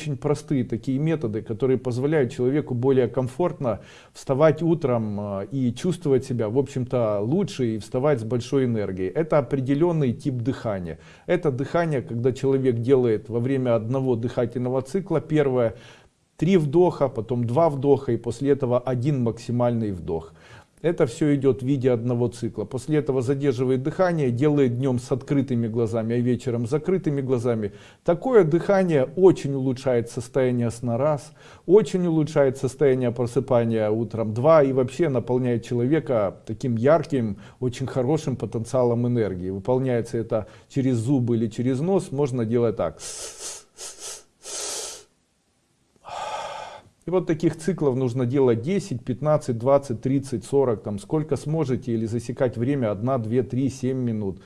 очень простые такие методы, которые позволяют человеку более комфортно вставать утром э, и чувствовать себя, в общем-то, лучше и вставать с большой энергией. Это определенный тип дыхания. Это дыхание, когда человек делает во время одного дыхательного цикла первое, три вдоха, потом два вдоха и после этого один максимальный вдох. Это все идет в виде одного цикла. После этого задерживает дыхание, делает днем с открытыми глазами, а вечером с закрытыми глазами. Такое дыхание очень улучшает состояние сна раз, очень улучшает состояние просыпания утром два и вообще наполняет человека таким ярким, очень хорошим потенциалом энергии. Выполняется это через зубы или через нос, можно делать так. И вот таких циклов нужно делать 10, 15, 20, 30, 40, там сколько сможете, или засекать время 1, 2, 3, 7 минут.